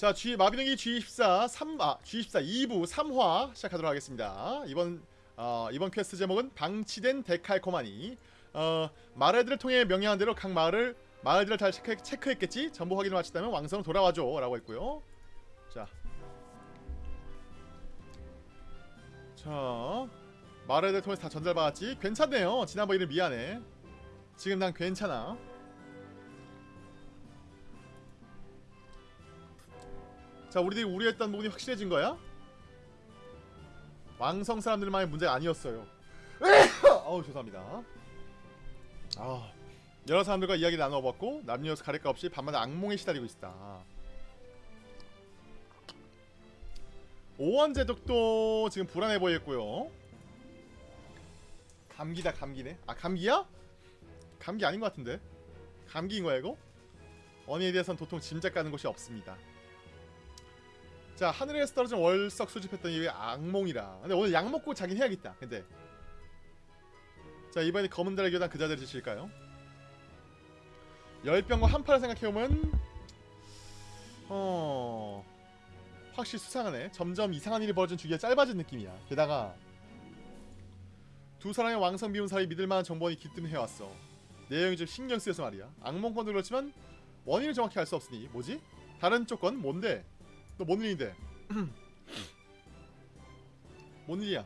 자, G 마비노기 G24 3 아, G24 2부 3화 시작하도록 하겠습니다. 이번 어, 이번 퀘스트 제목은 방치된 데칼코마니. 어, 마을들을 통해 명령한 대로 각 마을을 마을들을 잘 체크, 체크했겠지. 전부 확인을 마쳤다면 왕성 돌아와줘라고 했고요. 자, 자, 마을들 통해서 다 전달 받았지. 괜찮네요. 지난번 일은 미안해. 지금 난 괜찮아. 자 우리들이 우려했던 부분이 확실해진 거야? 왕성 사람들만의 문제가 아니었어요. 어우 죄송합니다. 아 여러 사람들과 이야기 나눠봤고 남녀 가릴까 없이 밤마다 악몽에 시달리고 있다. 오원 제독도 지금 불안해 보였고요. 감기다 감기네. 아 감기야? 감기 아닌 것 같은데? 감기인 거야 이거? 원인에 대해선 도통 짐작 가는 것이 없습니다 자 하늘에서 떨어진 월석 수집했던 이 악몽이라. 근데 오늘 약 먹고 자긴 해야겠다 근데. 자 이번에 검은 달의 교단 그자들 짓일까요? 열병과 한파를 생각해보면 어... 확실히 수상하네. 점점 이상한 일이 벌어진 주기가 짧아진 느낌이야. 게다가 두 사람의 왕성 비운 사이 믿을만한 정보원이 기뜸해왔어. 내용이 좀 신경 쓰여서 말이야. 악몽건도 그렇지만 원인을 정확히 알 수 없으니. 뭐지? 다른 조건 뭔데? 너 뭔 일인데? 뭔 일이야?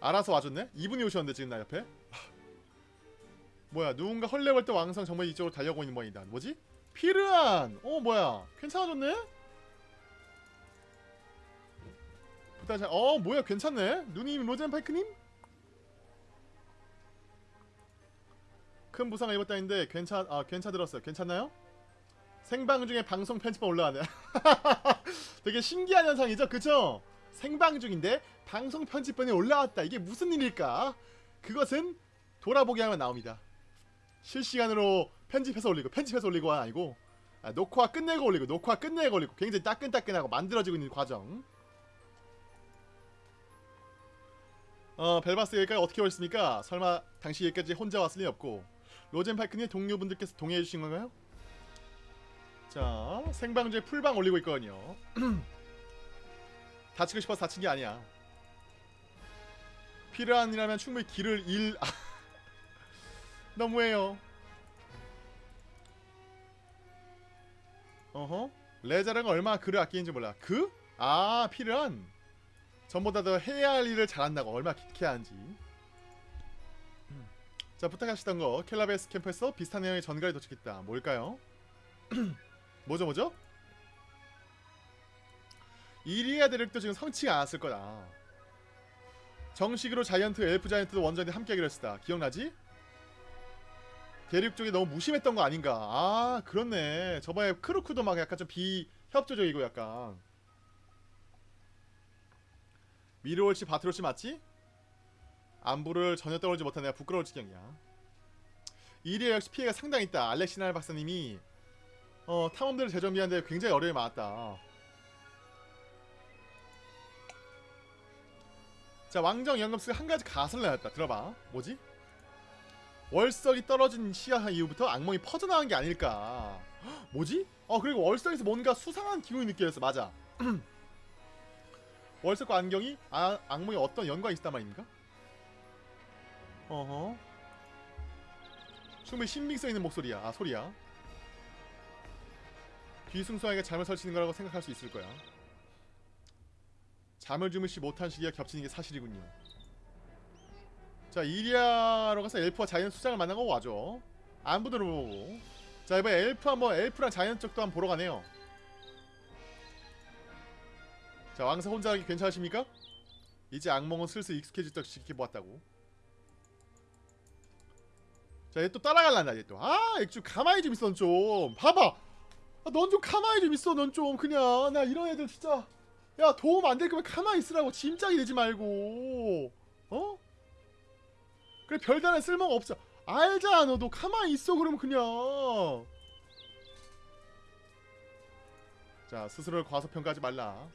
알아서 와줬네? 이분이 오셨는데 지금 나 옆에? 뭐야 누군가 헐레벌떡 왕성 정말 이쪽으로 달려오고 있는 모양이다 뭐지? 피르안! 어 뭐야 괜찮아졌네? 부탁 어 뭐야 괜찮네? 누님 로젠파이크님? 큰 부상을 입었다는데 괜찮 아 괜찮들었어요 괜찮나요? 생방 중에 방송 편집만 올라가네 되게 신기한 현상이죠 그쵸? 생방 중인데 방송 편집본이 올라왔다 이게 무슨 일일까? 그것은 돌아보기 하면 나옵니다 실시간으로 편집해서 올리고 편집해서 올리고 아니고 아, 녹화 끝내고 올리고 녹화 끝내고 올리고 굉장히 따끈따끈하고 만들어지고 있는 과정 어 벨바스 여기까지 어떻게 오셨습니까? 설마 당시 여기까지 혼자 왔을 리 없고 로젠파이크님 동료분들께서 동의해주신 건가요? 자 생방 중에 풀방 올리고 있거든요. 다치고 싶어서 다친 게 아니야. 필요한이라면 충분히 길을 일 아, 너무해요? 어허? 레자르가 얼마나 글을 아끼는지 몰라. 그? 아 필요한? 전보다 더 해야 할 일을 잘한다고 얼마나 기특해 하는지. 자 부탁하시던 거 켈라베스 캠프에서 비슷한 내용의 전갈이 도착했다. 뭘까요? 뭐죠 뭐죠? 이리아 대륙도 지금 성치가 않았을 거다. 정식으로 자이언트 엘프 자이언트도 원전에 함께 하기로 했다. 기억나지? 대륙 쪽이 너무 무심했던 거 아닌가? 아 그렇네. 저번에 크루크도 막 약간 좀 비협조적이고 약간. 미르올씨 바트롤씨 맞지? 안부를 전혀 떠올리지 내가 부끄러울 지경이야. 이리아 역시 피해가 상당히 있다. 알렉시날 박사님이 어 탐험들을 재정비하는데 굉장히 어려움이 많았다. 자 왕정 연금스가 한가지 가설을 내놨다. 들어봐. 뭐지? 월석이 떨어진 시야 이후부터 악몽이 퍼져나간 게 아닐까. 헉, 뭐지? 어 그리고 월석에서 뭔가 수상한 기운이 느껴졌어. 맞아. 월석과 안경이 아, 악몽에 어떤 연관이 있단 말입니까? 어허. 충분히 신빙성 있는 목소리야. 아 소리야 귀숭숭하게 잠을 설치는 거라고 생각할 수 있을 거야. 잠을 주무시 못한 시기가 겹치는 게 사실이군요. 자 이리아로 가서 엘프와 자이언트 수장을 만나고 와줘. 안부들을 보고. 자 이번에 엘프 한번 엘프랑 자이언트 쪽도 한번 보러 가네요. 자 왕사 혼자 하기 괜찮으십니까? 이제 악몽은 슬슬 익숙해질 듯 지켜보았다고. 자 얘 또 따라갈란다 얘 또 아 액주 가만히 좀 있어 넌좀 봐봐 아, 넌좀 가만히 좀 있어 넌 좀. 그냥 나 이런 애들 진짜. 야 도움 안 될 거면 가만히 있으라고. 짐짝이 되지 말고. 어? 그래 별다른 쓸모가 없어. 알잖아 너도. 가만히 있어 그러면 그냥. 자 스스로를 과소평가하지 말라.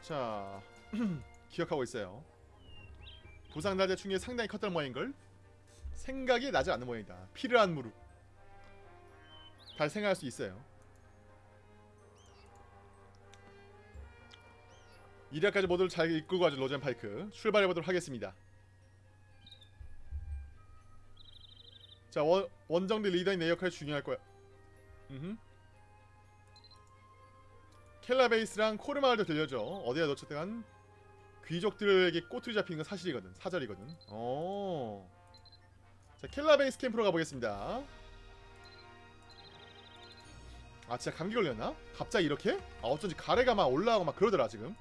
자 기억하고 있어요. 부상날자 충격이 상당히 컸던 모양인걸 생각이 나지 않는 모양이다. 필요한 무릎 발생할 수 있어요. 이리까지 모두를 잘 이끌고 가죠 로젠 파이크 출발해 보도록 하겠습니다. 자 원, 원정대 리더인 내 역할이 중요할 거야. 켈라베이스랑 코르마을도 들려줘. 어디에 놓쳤든 귀족들에게 꼬투리 잡히는 건 사실이거든. 사절이거든. 어. 자 켈라베이스 캠프로 가보겠습니다. 아 진짜 감기 걸렸나? 갑자기 이렇게? 아 어쩐지 가래가 막 올라오고 막 그러더라 지금.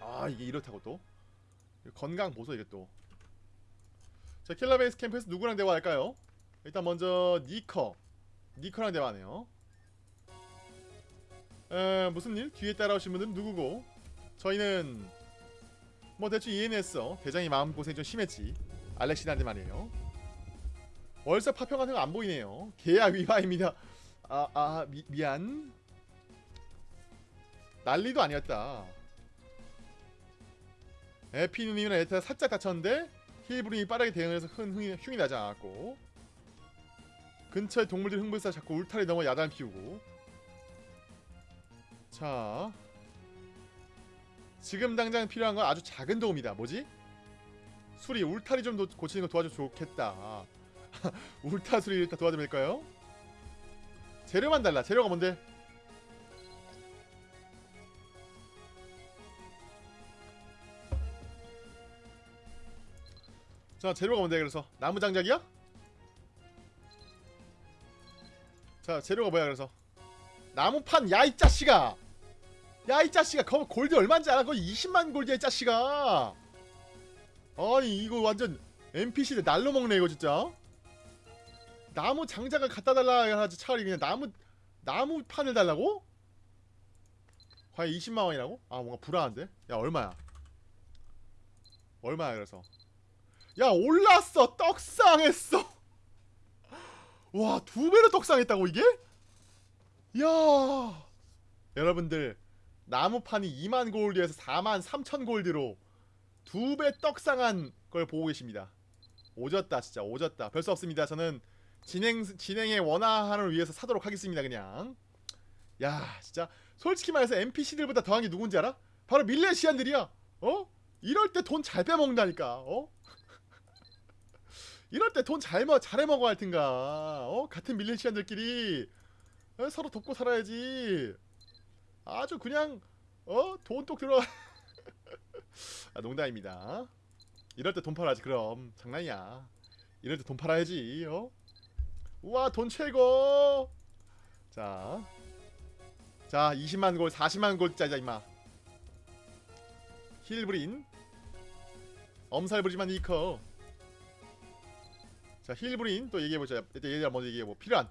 아 이게 이렇다고 또 건강 보소 이게 또. 자 킬러베이스 캠프에서 누구랑 대화할까요? 일단 먼저 니커 니커랑 대화하네요 에 무슨 일? 뒤에 따라오신 분들은 누구고 저희는 뭐 대충 이해했어 대장이 마음고생이 좀 심했지 알렉시나한테 말이에요 월세 파평 같은 거 안 보이네요. 계약 위반입니다. 아아 아, 미, 미안. 난리도 아니었다. 에피누님이랑 에타 살짝 다쳤는데 힐브린이 빠르게 대응해서 큰 흥이, 흉이 나지 않았고. 근처의 동물들 흥분해서 자꾸 울타리 넘어 야단 피우고. 자. 지금 당장 필요한 건 아주 작은 도움이다. 뭐지? 수리 울타리 좀 도, 고치는 거 도와주면 좋겠다 울타리 수리 일단 도와주면 될까요? 재료만 달라 재료가 뭔데? 자 재료가 뭔데 그래서 나무 장작이야? 자 재료가 뭐야 그래서 나무판 야 이 짜씨가 야 이 짜씨가 거 골드 얼마인지 알아? 거의 20만 골드야 이 짜씨가 아니 이거 완전 NPC들 날로 먹네 이거 진짜 나무 장작을 갖다 달라 하지 차라리 그냥 나무 나무 판을 달라고? 과연 20만 원이라고? 아 뭔가 불안한데? 야 얼마야? 얼마야 그래서 야 올랐어 떡상했어 와 두 배로 떡상했다고 이게? 야 여러분들 나무판이 2만 골드에서 4만 3천 골드로 두 배 떡상한 걸 보고 계십니다 오졌다 진짜 오졌다 별 수 없습니다 저는 진행 진행의 원활함을 위해서 사도록 하겠습니다 그냥 야 진짜 솔직히 말해서 NPC들보다 더한 게 누군지 알아? 바로 밀레시안들이야 어? 이럴 때 돈 잘 빼먹는다니까 어? 이럴 때 돈잘 먹, 잘해 먹어 할 텐가. 어? 같은 밀레시안들끼리 어? 서로 돕고 살아야지. 아주 그냥 어? 돈 똑 들어. 아, 농담입니다. 이럴 때 돈 팔아야지 그럼 장난이야. 이럴 때 돈 팔아야지. 어? 우와 돈 최고. 자, 자 20만 골, 40만 골짜리자 임마. 힐브린, 엄살 부리지만 이커. 자 힐브린 또 얘기해보자 일단 얘들 먼저 얘기해보 필요한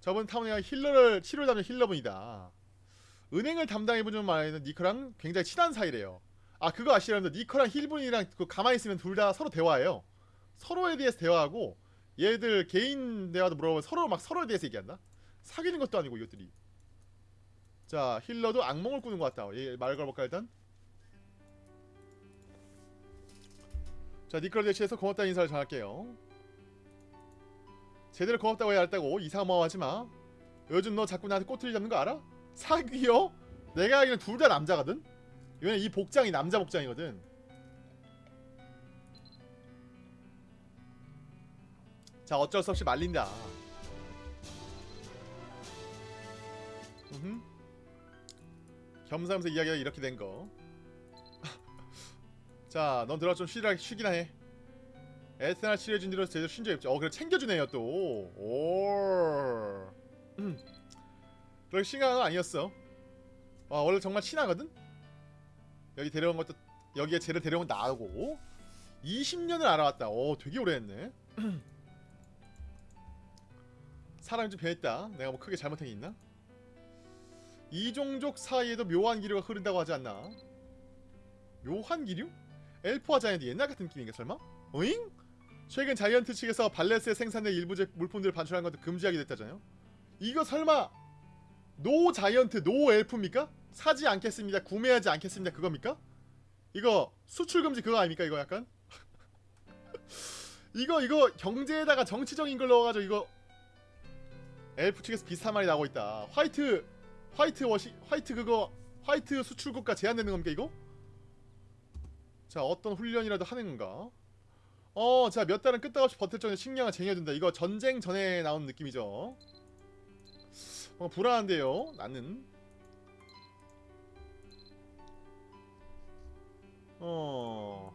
저번 타운이가 힐러를 치료를 담는 힐러분이다 은행을 담당해보는 말에는 니커랑 굉장히 친한 사이래요 아 그거 아시라면 니커랑 힐분이랑 그 가만히 있으면 둘 다 서로 대화해요 서로에 대해서 대화하고 얘들 개인 대화도 물어보면 서로 막 서로에 대해서 얘기한다? 사귀는 것도 아니고 이것들이. 자 힐러도 악몽을 꾸는 것 같다. 얘말 걸어볼까 일단? 자 니클 대시에서 고맙다는 인사를 전할게요. 제대로 고맙다고 해야 할다고 이상마하지마. 요즘 너 자꾸 나한테 꼬투리 잡는 거 알아? 사귀요? 내가 알기는 둘 다 남자거든? 왜냐면 이 복장이 남자 복장이거든 자 어쩔 수 없이 말린다 음흠. 겸사겸사 이야기가 이렇게 된거 자, 넌 들어 좀 쉬라, 쉬기나 해. 에스날 치료해준 뒤로 제대로 쉰 적이 없지. 어, 그래 챙겨주네요 또. 오. 음. 그렇게 심각한 건 아니었어. 와, 원래 정말 친하거든. 여기 데려온 것도 여기에 쟤를 데려온 나하고 20년을 알아왔다. 오, 되게 오래 했네. 사람이 좀 변했다. 내가 뭐 크게 잘못한 게 있나? 이 종족 사이에도 묘한 기류가 흐른다고 하지 않나? 묘한 기류? 엘프와 자이언트 옛날 같은 느낌인가 설마? 어잉? 최근 giant 측에서 발레스에 생산된 일부 제 물품들을 반출한 것도 금지하게 됐다잖아요 이거 설마 no giant no elf입니까? 사지 않겠습니다 구매하지 않겠습니다 그겁니까? 이거 수출 금지 그거 아닙니까 이거 약간? 이거 이거 경제에다가 정치적인 걸 넣어가지고 이거 엘프 측에서 비슷한 말이 나오고 있다. white whitewash white 그거 white 수출 국가 제한되는 겁니까 이거? 자 어떤 훈련이라도 하는 건가? 어, 자 몇 달은 끄떡없이 버틸 정도의 식량을 쟁여둔다. 이거 전쟁 전에 나온 느낌이죠. 어, 불안한데요. 나는. 어.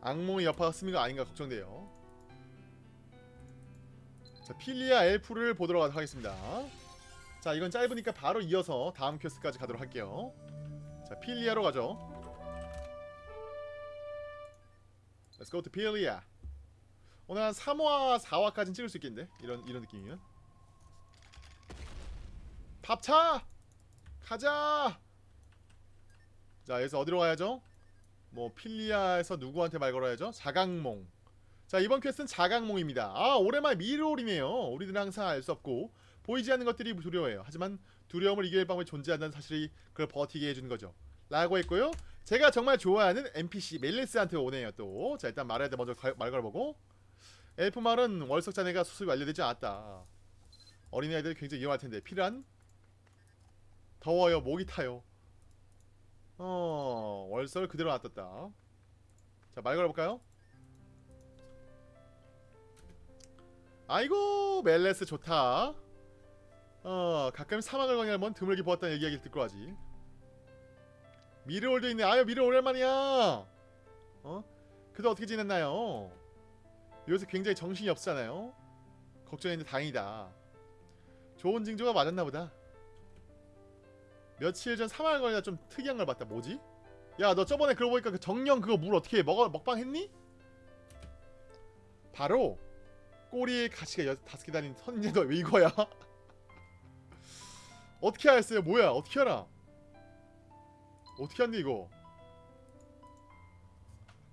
악몽의 여파가 거 아닌가 걱정돼요. 자, 필리아 엘프를 보도록 하겠습니다. 자, 이건 짧으니까 바로 이어서 다음 퀘스트까지 가도록 할게요. 자, 필리아로 가죠. Let's go to 필리아. 오늘 한 3화, 4화까지는 찍을 수 있겠는데? 이런 이런 느낌이면. 밥차! 가자! 자, 여기서 어디로 가야죠? 뭐 필리아에서 누구한테 말 걸어야죠? 자강몽. 자, 이번 quest는 자강몽입니다. 아, 오랜만에 미로리네요. 우리들은 항상 알 수 없고 보이지 않는 것들이 두려워해요. 하지만 두려움을 이길 방법이 존재한다는 사실이 그걸 버티게 해주는 거죠. 라고 했고요. 제가 정말 좋아하는 NPC 멜레스한테 오네요 또. 자, 일단 말해야 돼. 먼저 가- 말 걸어보고. 엘프 말은 월석 자네가 수습이 완료되지 않았다. 어린아이들이 굉장히 위험할 텐데 필요한? 더워요. 목이 타요. 어, 월설 그대로 놔뒀다. 자, 말 걸어볼까요? 아이고, 멜레스 좋다. 어, 가끔 사막을 뭔 드물게 보았다는 얘기하기 듣고 하지. 미르올도 있네. 아유, 미르 오랜만이야. 어? 그도 어떻게 지냈나요? 요새 굉장히 정신이 없잖아요. 걱정했는데 다행이다. 좋은 징조가 맞았나 보다. 며칠 전 사망을 거니까 좀 특이한 걸 봤다. 뭐지? 야, 너 저번에 그러고 보니까 그 정령 그거 물 어떻게 해? 먹어 먹방 했니? 바로 꼬리에 가시가 여, 다섯 개 달린 선녀도 왜 이거야? 어떻게 알았어요? 뭐야? 어떻게 알아? 어떻게 한대 이거?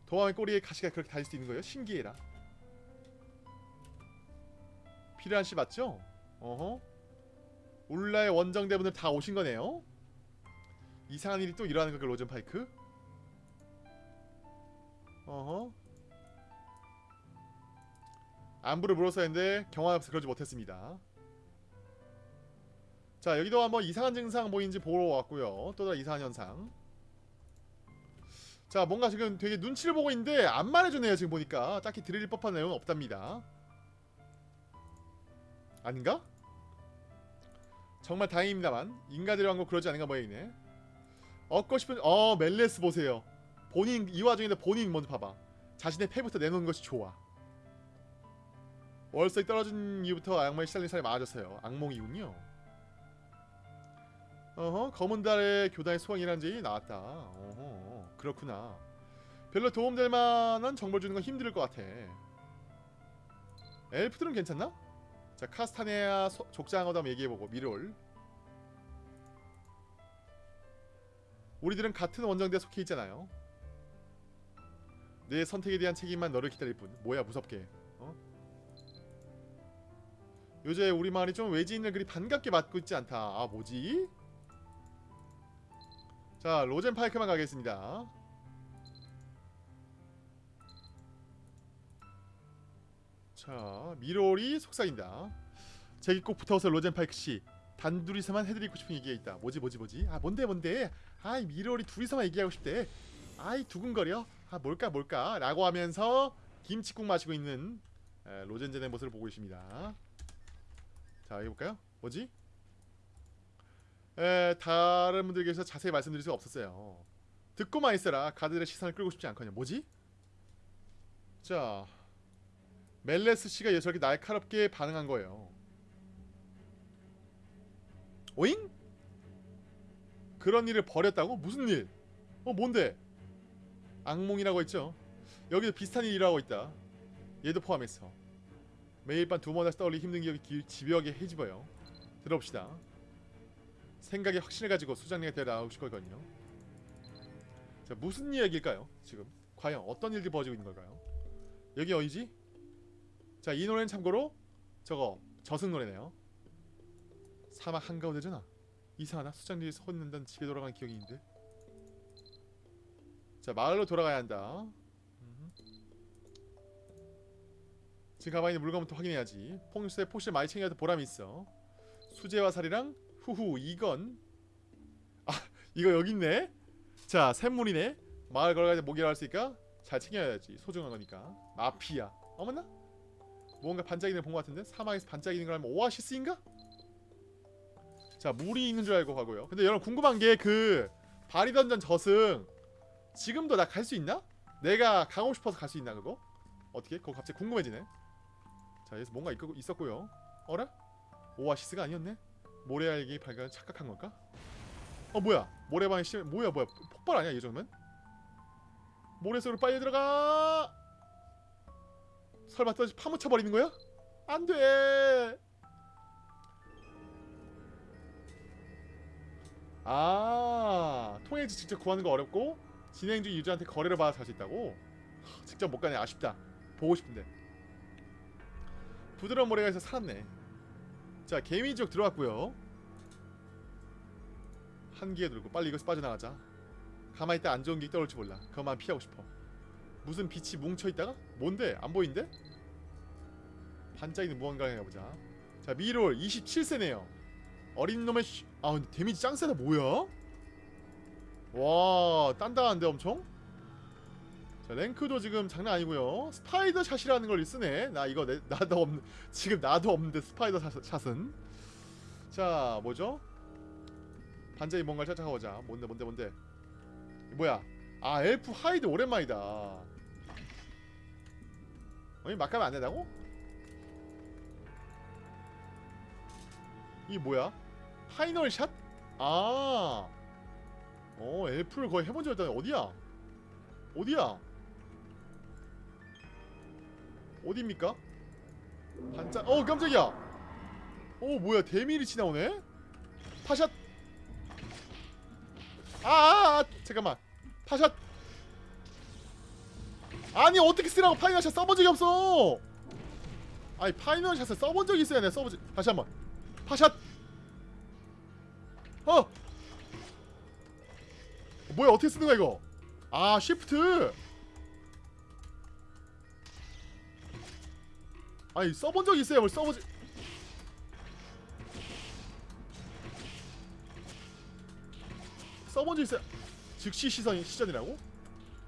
도마의 꼬리에 가시가 그렇게 달릴 수 있는 거예요? 신기해라. 필요한 씨 맞죠? 어허. 울라의 원정대분들 다 오신 거네요. 이상한 일이 또 일어나는 거그 로젠 파이크? 어허. 안부를 물어서 했는데 경황 없어 그러지 못했습니다. 자 여기도 한번 이상한 증상 보이는지 보러 왔고요. 또 다른 이상한 현상. 자 뭔가 지금 되게 눈치를 보고 있는데 안 말해주네요 지금 보니까 딱히 드릴 법한 내용은 없답니다. 아닌가? 정말 다행입니다만 인가들이 한거 그러지 않은가 모양이네. 얻고 싶은 어 멜레스 보세요. 본인 이 와중인데 본인 먼저 봐봐. 자신의 패부터 내놓는 것이 좋아. 월석이 떨어진 이후부터 악몽에 시달린 사람이 많아졌어요. 악몽이군요. 어허 검은 달의 교단의 소원이란지 나왔다. 어허 그렇구나. 별로 도움될 만한 정보를 주는 건 힘들 것 같아. 엘프들은 괜찮나? 자 카스타네아 소- 족장어도 한번 얘기해보고 미롤. 우리들은 같은 원정대에 속해 있잖아요. 내 선택에 대한 책임만 너를 기다릴 뿐. 뭐야 무섭게. 어? 요새 우리 마을이 좀 외지인을 그리 반갑게 맞고 있지 않다. 아 뭐지? 자 로젠 파이크만 가겠습니다. 자 미롤이 속삭인다. 제기 꼭 붙어서 로젠 파이크 씨 단둘이서만 해드리고 싶은 얘기가 있다. 뭐지 뭐지 뭐지? 아 뭔데 뭔데? 아이 미롤이 둘이서만 얘기하고 싶대. 아이 두근거려. 아 뭘까 뭘까? 라고 하면서 김치국 마시고 있는 에, 로젠젠의 모습을 보고 있습니다. 자 해볼까요? 뭐지? 에, 다른 분들께서 자세히 말씀드릴 수가 없었어요. 듣고만 있어라. 가드들의 시선을 끌고 싶지 않거든요. 뭐지? 자 멜레스 씨가 저렇게 날카롭게 반응한 거예요. 오잉? 그런 일을 벌였다고? 무슨 일? 어 뭔데? 악몽이라고 했죠. 여기도 비슷한 일이 일어나고 있다. 얘도 포함해서 매일 밤 두 번씩 떠올리 힘든 기억이 기- 집요하게 헤집어요. 들어봅시다. 생각에 확신을 가지고 수장님에 데려 나오실 거거든요. 자 무슨 이야기일까요? 지금 과연 어떤 일들이 벌어지고 있는 걸까요? 여기 어디지? 자 이 노래는 참고로 저거 저승 노래네요. 사막 한가운데잖아. 이상하다. 수장님이 서 있는다는 집에 돌아간 기억이 있는데. 자 마을로 돌아가야 한다. 지금 가만히 있는 물건부터 확인해야지. 퐁수의 포실 많이 챙겨도 보람이 있어. 수제화 살이랑? 후후 이건? 아 이거 여기 있네? 자 샘물이네. 마을 걸어가야 모기라 할 수 있으니까? 잘 챙겨야지. 소중한 거니까. 마피아. 어머나? 뭔가 반짝이는 본 것 같은데? 사막에서 반짝이는 걸 하면 오아시스인가? 자 물이 있는 줄 알고 가고요. 근데 여러분 궁금한 게그 바리던전 저승 지금도 나 갈 수 있나? 내가 가고 싶어서 갈 수 있나 그거? 어떻게? 그거 갑자기 궁금해지네 자 여기서 뭔가 있, 있었고요 어라? 오아시스가 아니었네? 모래알기 발견 착각한 걸까? 어 뭐야 모래방에 심 뭐야 뭐야 폭발 아니야 이 정도면? 모래 속으로 빨리 들어가 설마 또 파묻혀 버리는 거야? 안돼 아 통행지 직접 구하는 거 어렵고 진행 중 유저한테 거래를 받아 살수 있다고? 하, 직접 못 가네 아쉽다 보고 싶은데 부드러운 모래가 있어 살았네 자 개미 지역 들어왔고요 한기에 들고 빨리 이것서 빠져나가자 가만히 있다 안 좋은 게 떠올지 몰라 그것만 피하고 싶어 무슨 빛이 뭉쳐있다가? 뭔데? 안 보이는데? 반짝이는 무언가가 보자 자 미롤 27세네요 어린 놈의 쉬... 아 근데 데미지 짱 세다 뭐야? 와 단단한데 엄청? 자 랭크도 지금 장난 아니고요 spider shot이라는 걸 쓰네 나 이거 내, 나도 없는 지금 나도 없는데 스파이더 샷, 샷은 자 뭐죠? 반짝이 뭔가를 찾아가보자 뭔데 뭔데 뭔데 뭐야 아 elf hide 오랜만이다 어이 막 가면 안 된다고? 이 뭐야? final shot? 아. 어, elf를 거의 해본 적이 없다네. 어디야? 어디야? 어디입니까? 반짝. 어, 깜짝이야. 어, 뭐야? 데미리치 나오네? 파샷. 아, 아, 아, 잠깐만. 파샷. 아니, 어떻게 쓰라고 final shot 써본 적이 없어. 아니, final shot을 써본 적이 있어야 내 써보지. 다시 한번. 파샷. 어! 뭐야 어떻게 쓰는 거야 이거 아 쉬프트 아니 써본 적 있어요 뭘 써보지 써본 적 있어요 즉시 시선 시전이라고?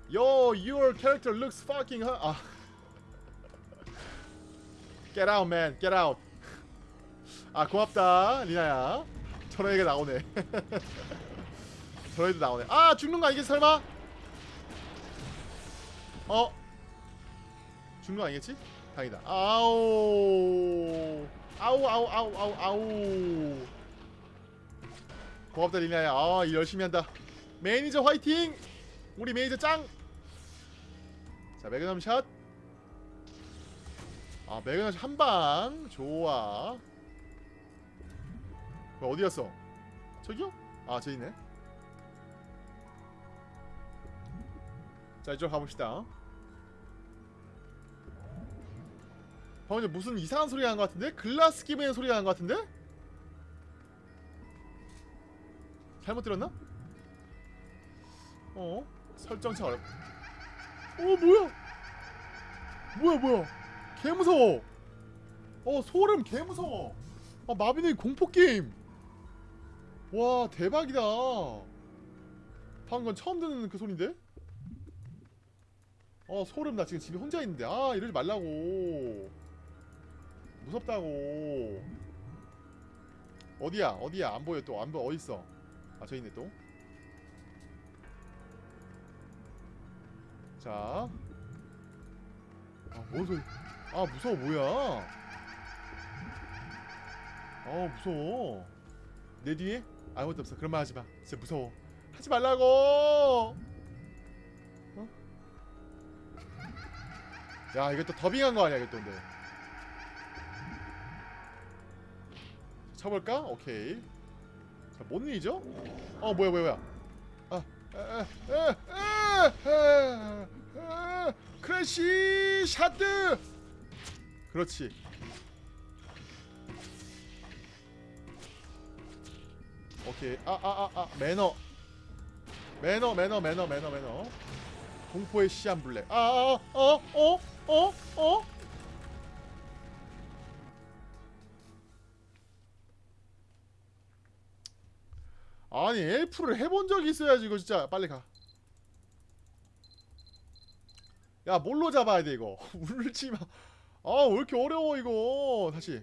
Yo, your character looks fucking hot. 아. Get out, man. Get out. 아, 고맙다, 리나야. 저런 얘기가 나오네. 저런 나오네. 아, 죽는 거 아니겠지, 설마? 어? 죽는 거 아니겠지? 다행이다. 아우. 아우, 아우, 아우, 아우, 아우. 고맙다, 리나야. 아, 일 열심히 한다. 매니저 화이팅! 우리 매니저 짱! 자, 매그넘 샷. 아, 매그넘 샷 한방. 좋아. 뭐 어디 갔어? 저기요? 아, 저 있네. 자, 이쪽 가봅시다. 방금 전에 무슨 이상한 소리가 난것 같은데? 글라스 끼는 소리가 난것 같은데? 잘못 들었나? 어? 설정차 어렵. 어 뭐야? 뭐야 뭐야? 개 무서워. 어 소름 개 무서워. 아 마비노기 공포 게임. 와 대박이다. 방금 처음 듣는 그 소리인데? 어 소름 나 지금 집에 혼자 있는데 아 이러지 말라고. 무섭다고. 어디야 어디야 안 보여 또 안 보여 어디 있어? 아 저 있네 또. 자. 아, 뭔 소리. 아, 무서워, 뭐야. 아, 무서워. 내 뒤에? 아무것도 없어. 그런 말 하지 마. 진짜 무서워. 하지 말라고! 어? 야, 이거 또 더빙한 거 아니야, 이거 또 근데. 쳐볼까? 오케이. 자, 뭔 일이죠? 어, 뭐야, 뭐야, 뭐야. 아, 크래시 샷드 그렇지 오케이 아 아 아아 매너 매너 매너 매너 매너 매너 공포의 시한블랙 아아어어어어 어? 어? 아니 elf를 해본 적이 있어야지 이거 진짜 빨리 가. 야 뭘로 잡아야 돼 이거 울지 마. 아왜 이렇게 어려워 이거 다시.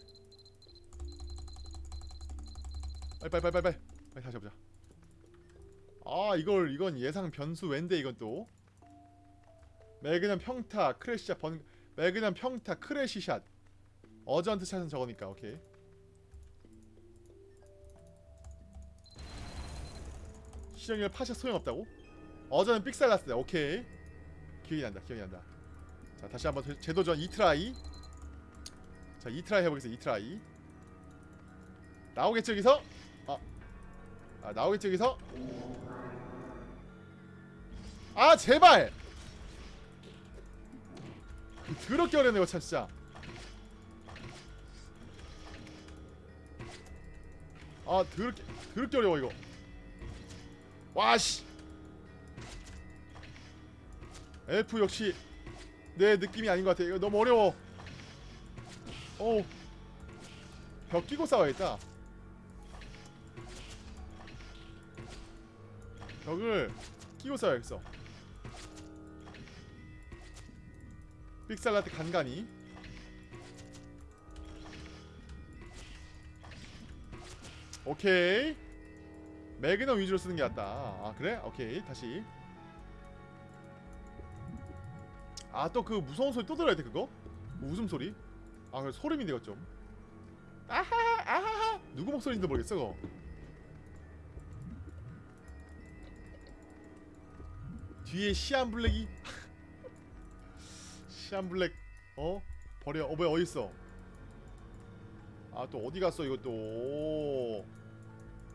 빨리 빨리 빨리 빨리 빨리 다시 해보자. 아 이걸 이건 예상 변수 왼데 이건 또. magnum 평타 crash shot 번 magnum 평타 crash shot urgent shot은 저거니까 오케이. 시정이를 파샷 소용없다고? 어제는 삑살났을 때 오케이. 기억이 난다 기억이 난다. 자 다시 한번 재- 재도전 2try. 자 2try 해보겠습니다. 2try. 나오겠죠 여기서? 아, 아 나오겠죠 여기서? 아 제발! 더럽게 어렵네 이거 참 진짜. 아 더럽게 더럽게 어려워 이거 와씨. 엘프 역시 내 느낌이 아닌 것 같아. 이거 너무 어려워. 어벽 끼고 싸워야겠다. 벽을 끼고 싸워야겠어. 삑살라트 간간히 오케이 매그넘 위주로 쓰는 게 낫다. 아 그래? 오케이 다시. 아 또 그 무서운 소리 또 들어야 돼 그거? 웃음 소리? 아그 소름인데 이거 좀. 아하 아하 누구 목소리인지 모르겠어 그거. 뒤에 시안 블랙이 시안 블랙 어 버려 어 뭐야 어디 있어? 아 또 어디 갔어 이것도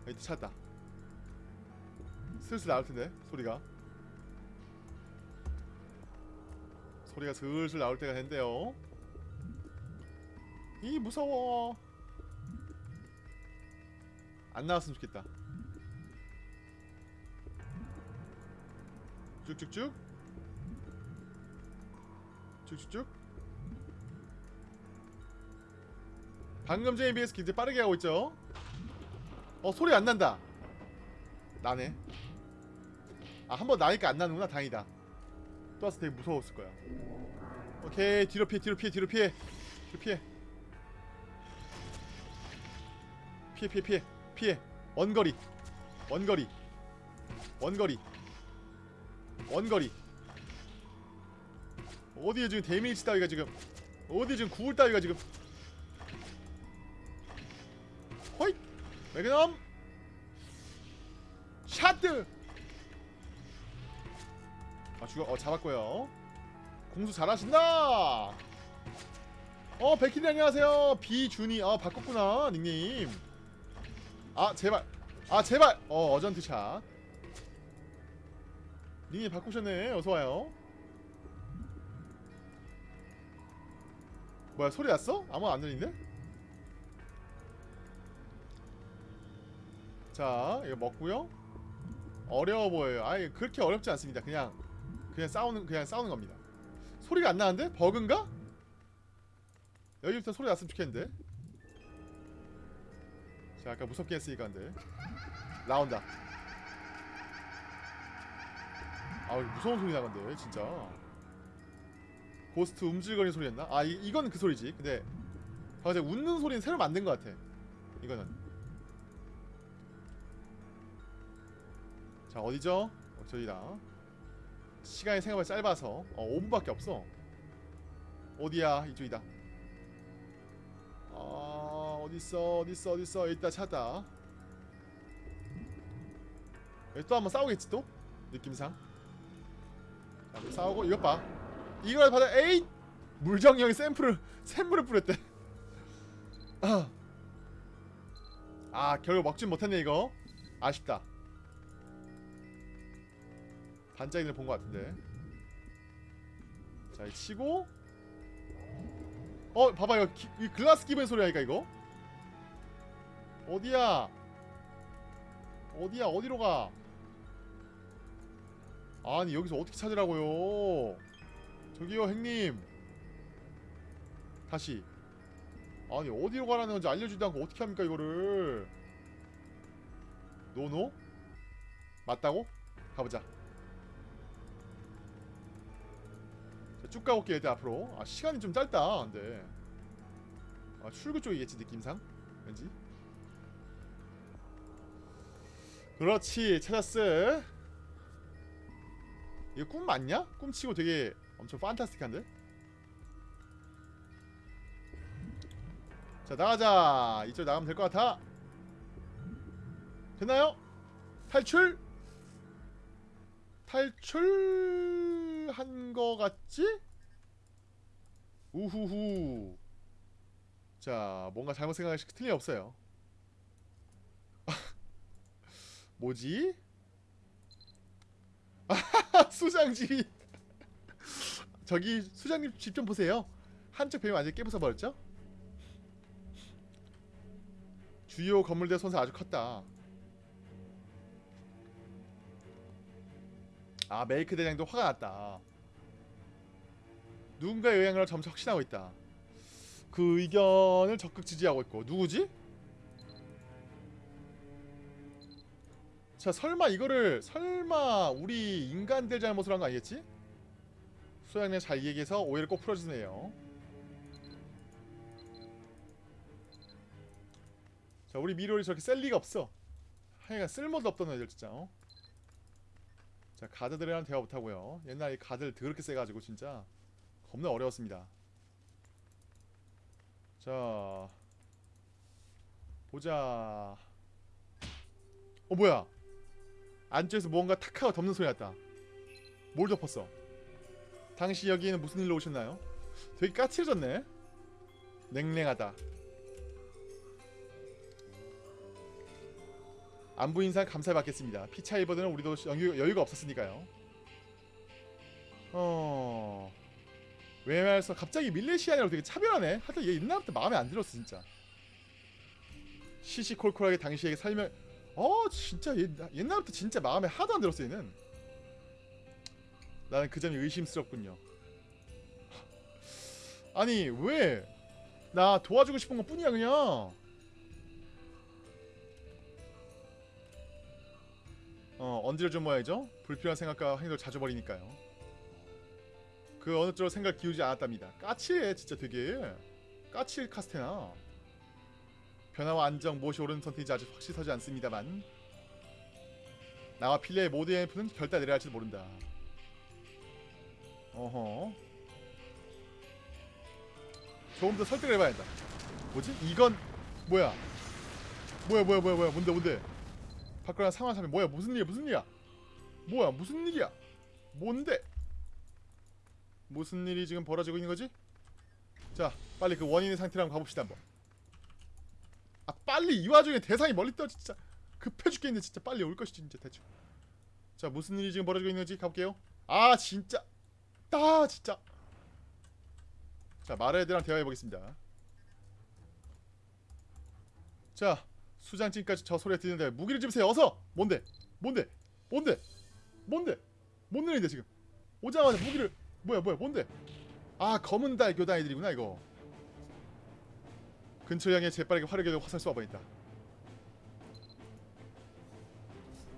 여기 찾았다. 슬슬 나올 텐데 소리가 소리가 슬슬 나올 때가 됐는데요. 이 무서워. 안 나왔으면 좋겠다. 쭉쭉쭉. 쭉쭉쭉. 방금 전에 비해서 굉장히 빠르게 가고 있죠. 어 소리 안 난다. 나네. 아 한 번 나니까 안 나는구나 다행이다. 또 와서 되게 무서웠을 거야. 오케이 뒤로 피해 뒤로 피해 뒤로 피해. 뒤로 피해. 피해 피해 피해 피해. 원거리. 원거리. 원거리. 원거리. 어디에 지금 데미지 따위가 지금? 어디에 지금 구울 따위가 지금? 호잇! 매그넘! 아 죽어 어 잡았고요. 공수 잘하신다! 어 백희님 안녕하세요. 비준이 어 바꿨구나 닉네임. 아 제발. 아 제발. 어 어전트 샷. 닉네임 바꾸셨네. 어서와요. 뭐야 소리 났어? 아무 안 들리는데? 자 이거 먹고요. 어려워 보여요. 아예 그렇게 어렵지 않습니다. 그냥 그냥 싸우는 그냥 싸우는 겁니다. 소리가 안 나는데? 버그인가? 여기부터 소리 났으면 좋겠는데. 자, 아까 무섭게 했으니까 근데 나온다. 아, 무서운 소리 나건데 진짜. 고스트 움찔거리는 소리였나? 아, 이, 이건 그 소리지. 근데 방금 전에 웃는 소리는 새로 만든 것 같아. 이거는. 자, 어디죠? 어, 저기다. 시간이 생각보다 짧아서 어 5분밖에 없어. 어디야 이쪽이다? 아 어딨어 어딨어 어딨어? 일단 찾다 또 한번 싸우겠지 또? 느낌상. 자, 싸우고 이것 봐. 이걸 받아 에이! 물정이 형이 샘플을 샘플을 뿌렸대. 아. 아 결국 먹진 못했네 이거. 아쉽다 반짝이를 본 것 같은데. 자, 이 치고. 어, 봐봐 이거 기, 이 글라스 기분 소리 하니까 이거. 어디야? 어디야? 어디로 가? 아니 여기서 어떻게 찾으라고요? 저기요 행님. 다시. 아니 어디로 가라는 건지 알려주지도 않고 어떻게 합니까 이거를? 노노? 맞다고? 가보자 쭉 가볼게요 일단 앞으로 아 시간이 좀 짧다 근데 아 출구 쪽이겠지 느낌상 왠지 그렇지 찾았어 이거 꿈 맞냐? 꿈치고 되게 엄청 판타스틱한데? 자 나가자 이쪽 나가면 될 것 같아 됐나요? 탈출? 탈출 한 거 같지? 우후후 자 뭔가 잘못 생각할 틀리 없어요 뭐지? 수장집이 저기 수장님 집 좀 보세요 한쪽 벽이 완전히 깨부숴 버렸죠? 주요 건물들의 손사 아주 컸다 아 메이크 대장도 화가 났다 누군가의 영향을 점차 확신하고 있다 그 의견을 적극 지지하고 있고 누구지? 자 설마 이거를 설마 우리 인간들 잘못을 한 거 아니겠지? 소양님 잘 얘기해서 오해를 꼭 풀어주세요 자 우리 미로리 저렇게 셀 리가 없어 하여간 쓸모도 없던 애들 진짜 어? 자 가드들이랑 대화 못하고요. 옛날에 가드를 더럽게 세가지고 진짜 겁나 어려웠습니다. 자 보자. 어 뭐야? 안쪽에서 무언가 탁 하고 덮는 소리 났다. 뭘 덮었어? 당시 여기에는 무슨 일로 오셨나요? 되게 까칠해졌네. 냉랭하다 안부 인사 감사 받겠습니다. 피차이버드는 우리도 여유, 여유 가 없었으니까요. 어... 왜말해서 갑자기 밀레시아니라고 되게 차별하네? 하여튼 얘 옛날부터 마음에 안 들었어 진짜. 시시콜콜하게 당시에게 설명 어 진짜 옛, 옛날부터 진짜 마음에 하도 안 들었어 얘는. 나는 그 점이 의심스럽군요. 아니 왜? 나 도와주고 싶은 것 뿐이야 그냥 어 언제를 좀 모아야죠? 불필요한 생각과 행동을 자주 버리니까요. 그 어느 쪽으로 생각 기우지 않았답니다. 까칠해 진짜 되게. 까칠 카스테나. 변화와 안정 무엇이 옳은 선택인지 아직 확실히 서지 않습니다만 나와 필레의 모두의 F는 결단 내려야 할지도 모른다. 어허. 조금 더 설득을 해봐야 한다. 뭐지? 이건 뭐야? 뭐야 뭐야 뭐야 뭐야? 뭔데 뭔데 밖으로 상황 사면 뭐야 무슨 일이야 무슨 일이야? 뭐야 무슨 일이야? 뭔데? 무슨 일이 지금 벌어지고 있는 거지? 자 빨리 그 원인의 상태로 한번 가봅시다 한번. 아 빨리 이 와중에 대상이 멀리 떠 진짜. 급해 죽겠네 진짜. 빨리 올 것이지 진짜 대충. 자 무슨 일이 지금 벌어지고 있는지 가볼게요. 아 진짜. 아 진짜. 자 마르에드랑 대화해보겠습니다. 자 수장진까지 저 소리가 들리는데 무기를 집으세요. 어서! 뭔데? 뭔데? 뭔데? 뭔데? 뭔 일인데 지금? 오자마자 무기를 뭐야 뭐야 뭔데? 아 검은 달 교단 애들이구나 이거. 근처 향해 재빠르게 화력에 화살 쏘아버린다.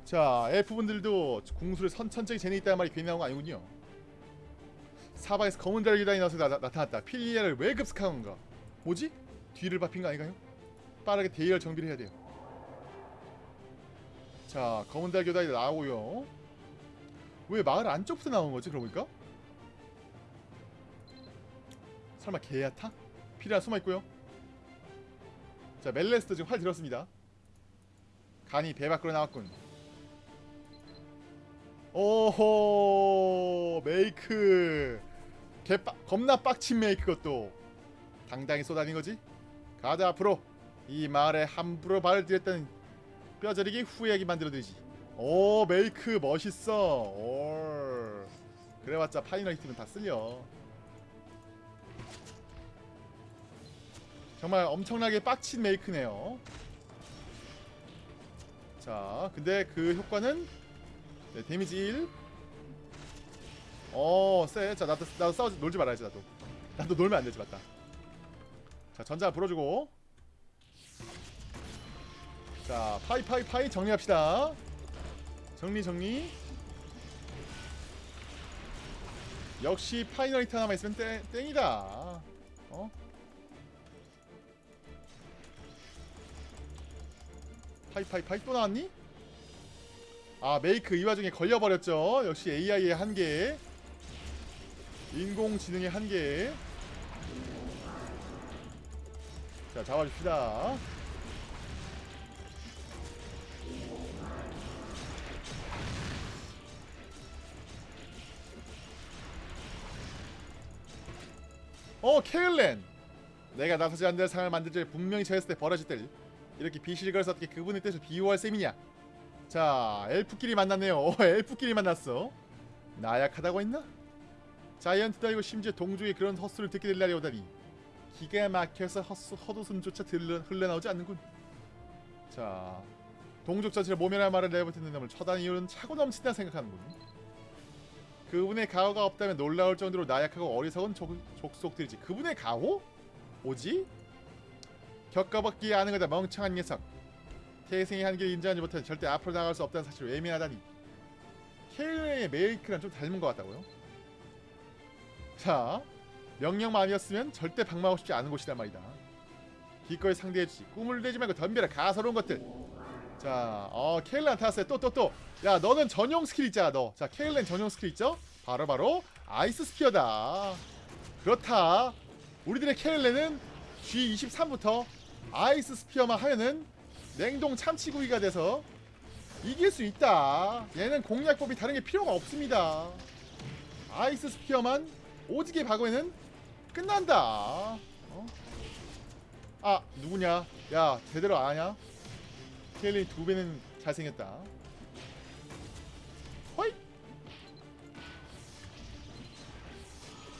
자 엘프분들도 궁수를 선, 천천히 재능 있다는 말이 괜히 나온 거 아니군요. 사방에서 검은 달 교단이 나와서 나, 나, 나타났다. 필리아를 왜 급습한 건가? 뭐지? 뒤를 밟힌 거 아닌가요? 빠르게 대열 정비를 해야 돼요. 자 검은 달 교단이 나오고요. 왜 마을 안쪽부터 나온 거지 그러니까? 설마 개야타? 피라 숨어있고요. 자 멜레스도 지금 활 들었습니다. 간이 배 밖으로 나왔군. 오호 메이크. 개빡 겁나 빡친 메이크 것도. 당당히 쏟아낸 거지? 가자 앞으로 이 마을에 함부로 발을 들였던 뼈저리기 후회하게 만들어드리지 오 메이크 멋있어 올 그래봤자 final hit는 다 쓸려 정말 엄청나게 빡친 메이크네요 자 근데 그 효과는 네, 데미지 1 어, 쎄. 자, 나도, 나도 싸우지, 놀지 말아야지, 나도. 나도 놀면 안 되지, 맞다. 자, 전자 불어주고. 자, 파이, 파이, 파이 정리합시다. 정리 정리 역시 final hit 하나만 있으면 땡, 땡이다 어? 파이 파이 파이 또 나왔니? 아 메이크 이 와중에 걸려버렸죠 역시 AI의 한계 인공지능의 한계 자 잡아줍시다 어 케일렌. 내가 나서지 않는 상을 만들 때 분명히 저했을 때 벌어질 때 이렇게 비실거려서 어떻게 그분의 뜻을 비유할 셈이냐. 자 엘프끼리 만났네요. 어, 엘프끼리 만났어. 나약하다고 했나? 자이언트도 아니고 심지어 동족의 그런 헛소리를 듣게 될 날이 오다니. 기가 막혀서 헛소, 헛웃음조차 들러, 흘러나오지 않는군. 자 동족 전체를 모면할 말을 내뱉는 놈을 처단 이유는 차고 넘친다 생각하는군 그분의 가호가 없다면 놀라울 정도로 나약하고 어리석은 족, 족속들이지 그분의 가호? 뭐지? 겪어봤기에 아는 거다 멍청한 녀석 태생의 한계를 인정하지 못해 절대 앞으로 나갈 수 없다는 사실을 외면하다니 케일의 메이크랑 좀 닮은 것 같다고요? 자 명령만이었으면 절대 방망하고 싶지 않은 곳이란 말이다 기꺼이 상대해주지 꿈을 내지 말고 덤벼라 가서로운 것들 자, 어 케일란 타왔어요. 또 또 또. 야, 너는 전용 스킬 있잖아, 너. 자, 케일란 전용 스킬 있죠? 바로 바로 Ice Spear다. 그렇다. 우리들의 케일란은 G23부터 Ice Spear만 하면은 냉동 참치구이가 돼서 이길 수 있다. 얘는 공략법이 다른 게 필요가 없습니다. Ice Spear만 오지게 박으면은 끝난다. 어? 아, 누구냐? 야, 제대로 아냐? 케일린이 두 배는 잘생겼다. 호이!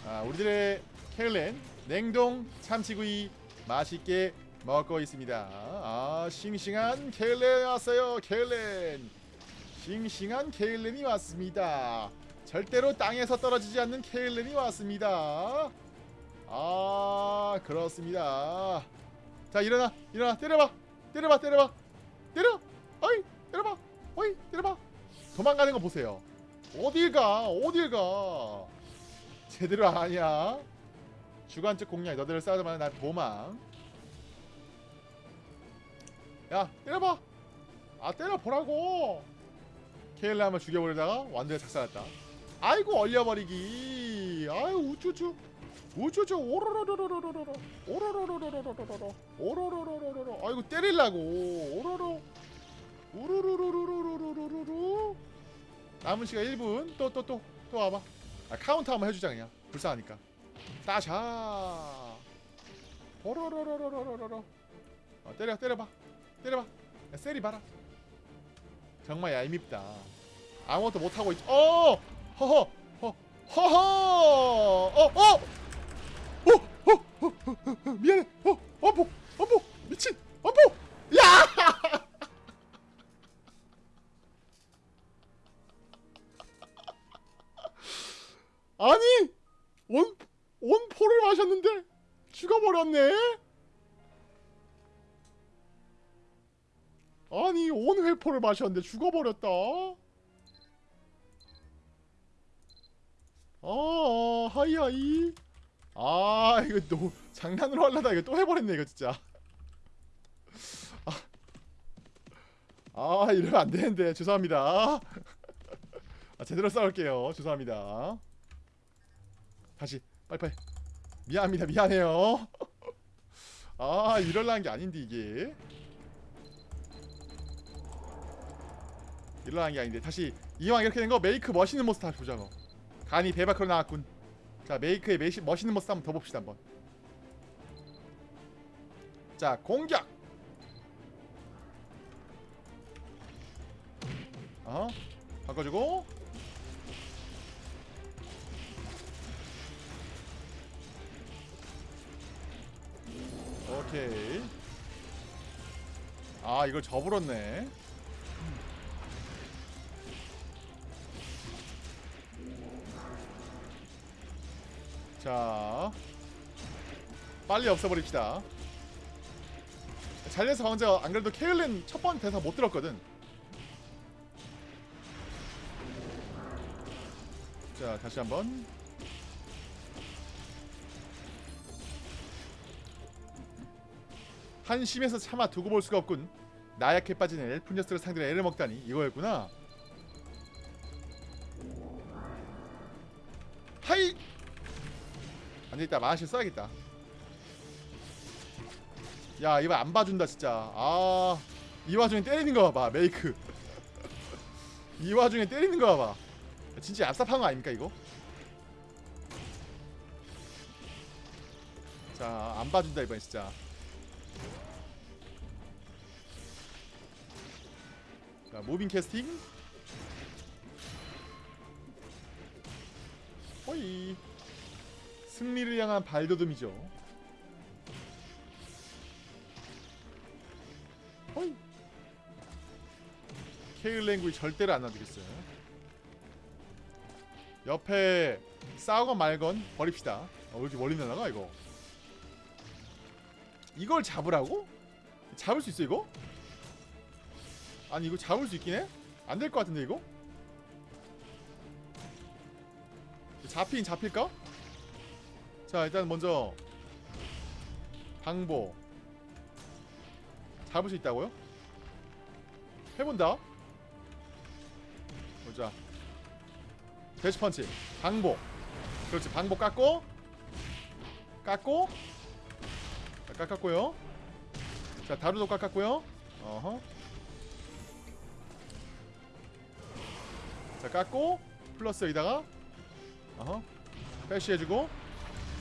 아, 우리들의 케일린 냉동 참치구이 맛있게 먹고 있습니다. 아, 싱싱한 케일린 왔어요. 케일린. 싱싱한 케일린이 왔습니다. 절대로 땅에서 떨어지지 않는 케일린이 왔습니다. 아, 그렇습니다. 자, 일어나. 일어나. 때려봐. 때려봐. 때려봐. 때려! 어이! 때려봐! 어이! 때려봐! 도망가는 거 보세요. 어딜 가? 어딜 가? 제대로 아니야. 주관적 공략 너들을 싸우자마자 난 도망. 야 때려봐. 아 때려보라고. 케일라 한번 죽여버리다가 완전히 작살났다. 아이고 얼려버리기. 아유 우쭈쭈. 우쭈쭈 오로로로로로로로 오로로로로로로로로. 오로로로로로로. 아이고 때릴라고. 오로로. 우르르르르르르르르. 남은 시간 1분. 또 또 또. 또 와봐. 아, 카운터 한번 해주자 그냥. 불쌍하니까. 따샤. 오로로로로로로로 어, 때려 때려봐. 때려봐. 야, 세리 봐라. 정말 얄밉다. 아무것도 못하고 있 어! 허허! 허 허허! 어 어! 어, 어, 어, 어, 어, 미안해. 어, 어보, 어보, 미친, 어보, 야! 아니, 원, 원포를 마셨는데 죽어버렸네. 아니, 온 회포를 마셨는데 죽어버렸다. 아, 하이하이. 아 이거 또 장난으로 하려다 이거 또 해버렸네 이거 진짜. 아, 아 이러면 안 되는데 죄송합니다. 아, 제대로 싸울게요. 죄송합니다. 다시 빨리빨리. 미안합니다 미안해요. 아 이럴라는 게 아닌데 이게. 이럴라는 게 아닌데. 다시 이왕 이렇게 된 거 메이크 멋있는 모습 다시 보자고. 간이 배박으로 나왔군 자 메이크의 메시, 멋있는 모습 한번 더 봅시다 한번. 자 공격! 어? 바꿔주고. 오케이. 아 이걸 저불었네 자 빨리 없애버립시다. 잘려서 강자 안그래도 케일린 첫 번째 대사 못 들었거든. 자 다시 한번. 한심해서 차마 두고 볼 수가 없군. 나약해 빠진 엘프녀스를 상대로 애를 먹다니 이거였구나. 안되겠다. 마나실 써야겠다. 야 이거 안 봐준다 진짜. 아 이 와중에 때리는 거 봐봐 메이크. 이 와중에 때리는 거 봐봐. 진짜 압삽한 거 아닙니까 이거? 자 안 봐준다 이번 진짜. 자 모빙 캐스팅. 호이. 승리를 향한 발돋움이죠 호이 케일랭구이 절대로 안 놔두겠어요 옆에 싸우건 말건 버립시다 어, 왜 이렇게 멀리 날아가 이거 이걸 잡으라고? 잡을 수 있어 이거? 아니 이거 잡을 수 있긴 해? 안 될 것 같은데 이거? 잡히긴 잡힐까? 자 일단 먼저 방보. 잡을 수 있다고요? 해본다. 보자. 대시펀치. 방보. 그렇지 방보 깎고 깎고. 자, 깎았고요. 자 다루도 깎았고요. 어허. 자 깎고 플러스 여기다가 어허. 패시해주고.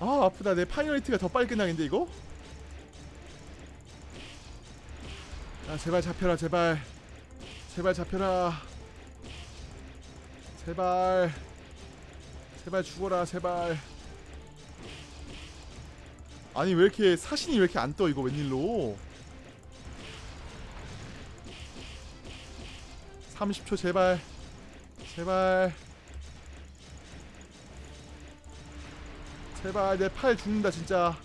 아 아프다. 내 final hit가 더 빨리 끝나겠는데 이거? 아 제발 잡혀라 제발. 제발 잡혀라. 제발. 제발 죽어라 제발. 아니 왜 이렇게 사신이 왜 이렇게 안 떠 이거 웬일로? 30초 제발. 제발 제발 내 팔 죽는다 진짜.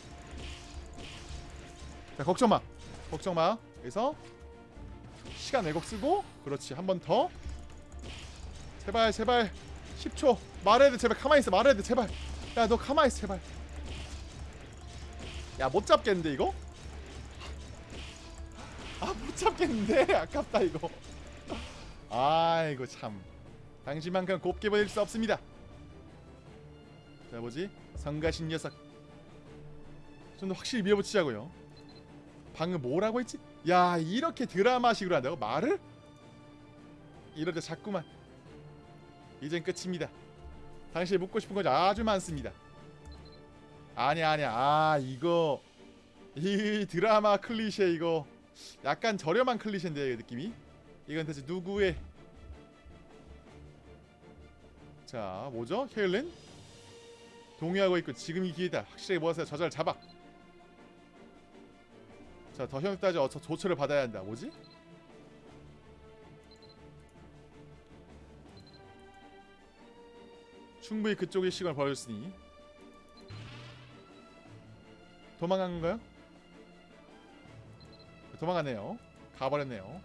자 걱정마. 걱정마. 여기서 시간 왜곡 쓰고 그렇지 한 번 더. 제발 제발. 10초. 말해야 돼 제발. 가만히 있어. 말해야 돼 제발. 야 너 가만히 있어 제발. 야 못 잡겠는데 이거? 아 못 잡겠는데? 아깝다 이거. 아이고 참. 당신만큼 곱게 보일 수 없습니다 자 뭐지 성가신 녀석. 좀 더 확실히 밀어붙이자고요. 방금 뭐라고 했지? 야 이렇게 드라마식으로 한다고? 말을? 이럴 때 자꾸만. 이젠 끝입니다. 당신이 묻고 싶은 건 아주 많습니다. 아니야 아니야 아 이거. 이 드라마 클리셰 이거. 약간 저렴한 클리셰인데 이 느낌이? 이건 대체 누구의? 자 뭐죠? 헤일렌 동의하고 있고 지금 이 기회다. 확실하게 모아서 저자를 잡아. 자더 현혹되지 어서 조처를 받아야 한다. 뭐지? 충분히 그쪽의 시간을 벌였으니. 도망간 건가요? 도망가네요. 가버렸네요.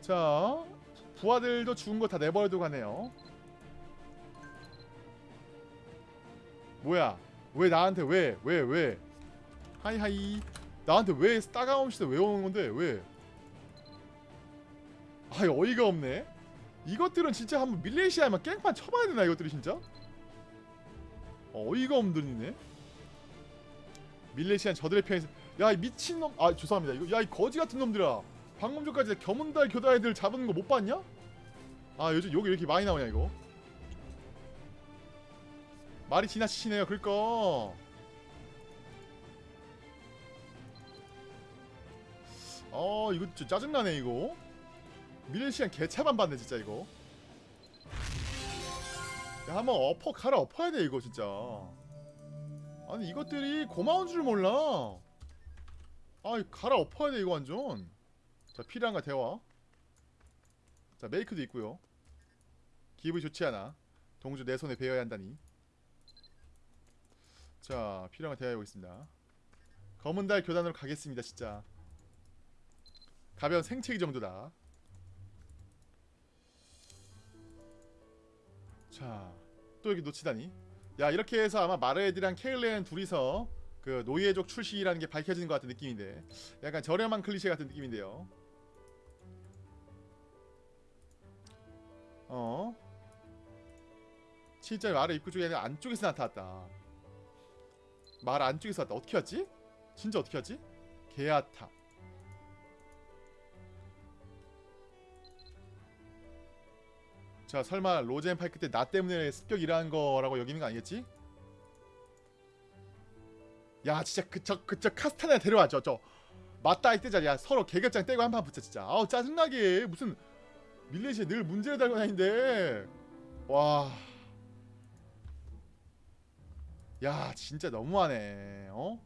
자 부하들도 죽은 거 다 내버려두고 가네요 뭐야? 왜 나한테 왜? 왜? 왜? 하이하이. 나한테 왜 따가운 시대 왜 오는 건데 왜? 아이 어이가 없네. 이것들은 진짜 한번 밀레시아에만 깽판 쳐봐야 되나 이것들이 진짜? 어, 어이가 없더니네. 밀레시안 저들의 편에서 야 이 미친놈 아 죄송합니다. 이거 야 이 거지 같은 놈들아. 방금 전까지 겸은달 교다 애들 잡은 거 못 봤냐? 아 요즘 여기 왜 이렇게 많이 나오냐 이거 말이 지나치시네요 그러니까 어 이거 진짜 짜증나네 이거. 밀시안 개차만 받네 진짜 이거. 야 한번 엎어 갈아 엎어야 돼 이거 진짜. 아니 이것들이 고마운 줄 몰라. 아 갈아 엎어야 돼 이거 완전. 자 필요한가 대화 자 메이크도 있고요. 기분이 좋지 않아. 동주 내 손에 베어야 한다니 자 필요한 거 대화해보겠습니다. 검은 달 교단으로 가겠습니다 진짜. 가벼운 생채기 정도다. 자또 여기 놓치다니. 야 이렇게 해서 아마 마르에디랑 케일렌 둘이서 그 노예족 출시라는 게 밝혀지는 것 같은 느낌인데 약간 저렴한 클리셰 같은 느낌인데요. 어? 진짜 마르 입구 쪽에 아니라 안쪽에서 나타났다 말 안쪽에서 왔다 어떻게 왔지? 진짜 어떻게 왔지? 게아타 자 설마 로젠 파이크 때 나 때문에 습격 일어난 거라고 여기는 거 아니겠지? 야 진짜 그저 그저 카스타나 데려와 저 저 맞다 이때자 야 서로 계급장 떼고 한 판 붙자 진짜 아우 짜증나게 무슨 밀레시아 늘 문제를 달고 다니는데 와. 야 진짜 너무하네 어?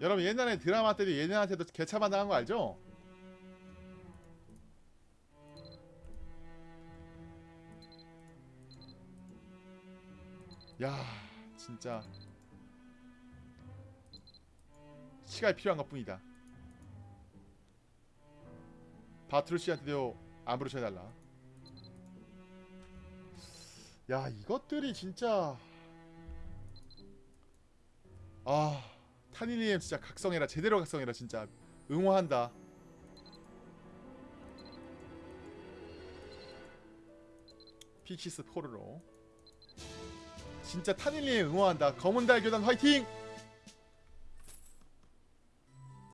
여러분 옛날에 드라마 때도 얘네한테도 개차만 당한 거 알죠? 야 진짜 시간이 필요한 것 뿐이다 바트루시한테도 안부를 전해달라 야 이것들이 진짜. 아 타니니엠 진짜 각성해라. 제대로 각성해라 진짜. 응원한다. 픽시스 포르로 진짜 타닐리에 응원한다. 검은 달 교단 화이팅